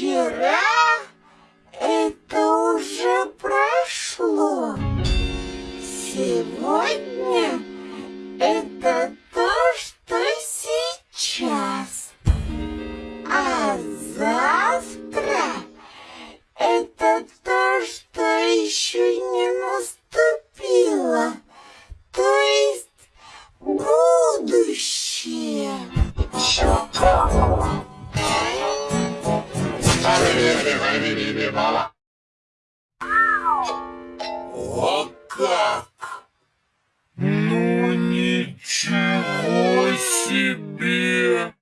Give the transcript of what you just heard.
Вчера это уже прошло. Сегодня Вот как? Ну ничего себе!